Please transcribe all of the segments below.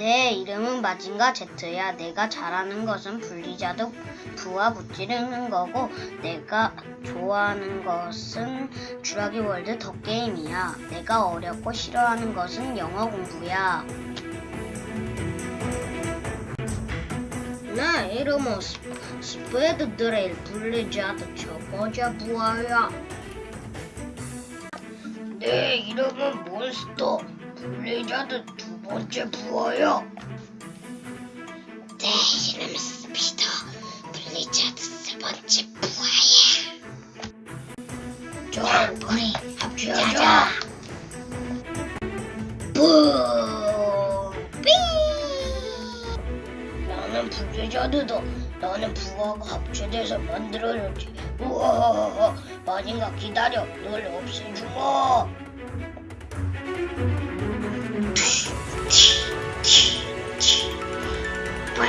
내 이름은 마징가 제트야. 내가 잘하는 것은 블리자드 부와 붙이는 거고, 내가 좋아하는 것은 주라기 월드 더 게임이야. 내가 어렵고 싫어하는 것은 영어 공부야. 내 이름은 스- 스페드 드레일 첫 번째 부하야. 내 이름은 몬스터 블리자드 두 번째 부하야. 내 이름은 스피더 블리자드 세 번째 부하야. 자, 우리 합주하자. 뿡! 삥! 나는 블리자드다. 나는 부하가 합체돼서 만들어졌지. 우와, 마징가 기다려. 널 없애주마. チ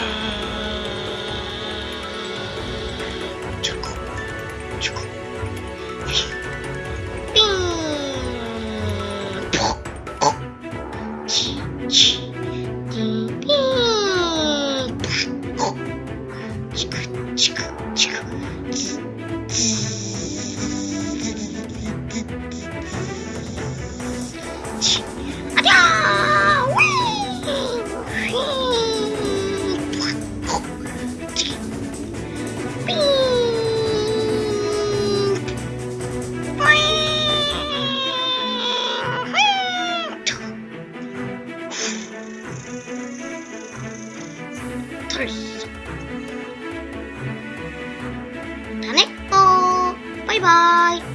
ク。チク。る日たね。っこバイバーイ。